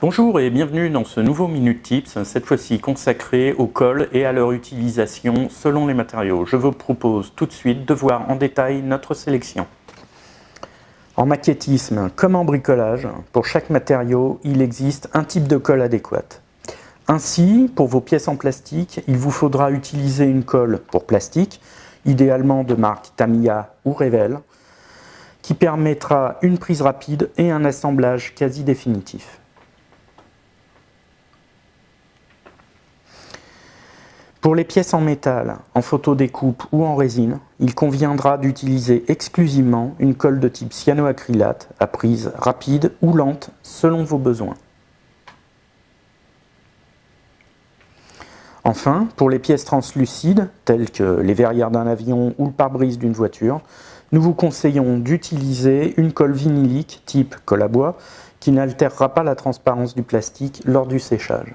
Bonjour et bienvenue dans ce nouveau Minute Tips, cette fois-ci consacré au colle et à leur utilisation selon les matériaux. Je vous propose tout de suite de voir en détail notre sélection. En maquettisme comme en bricolage, pour chaque matériau, il existe un type de colle adéquate. Ainsi, pour vos pièces en plastique, il vous faudra utiliser une colle pour plastique, idéalement de marque Tamiya ou Revell, qui permettra une prise rapide et un assemblage quasi définitif. Pour les pièces en métal, en photodécoupe ou en résine, il conviendra d'utiliser exclusivement une colle de type cyanoacrylate à prise rapide ou lente selon vos besoins. Enfin, pour les pièces translucides, telles que les verrières d'un avion ou le pare-brise d'une voiture, nous vous conseillons d'utiliser une colle vinylique type colle à bois qui n'altérera pas la transparence du plastique lors du séchage.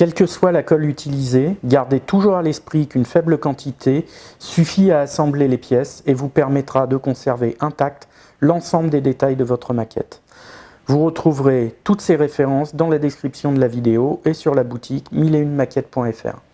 Quelle que soit la colle utilisée, gardez toujours à l'esprit qu'une faible quantité suffit à assembler les pièces et vous permettra de conserver intact l'ensemble des détails de votre maquette. Vous retrouverez toutes ces références dans la description de la vidéo et sur la boutique 1001maquette.fr.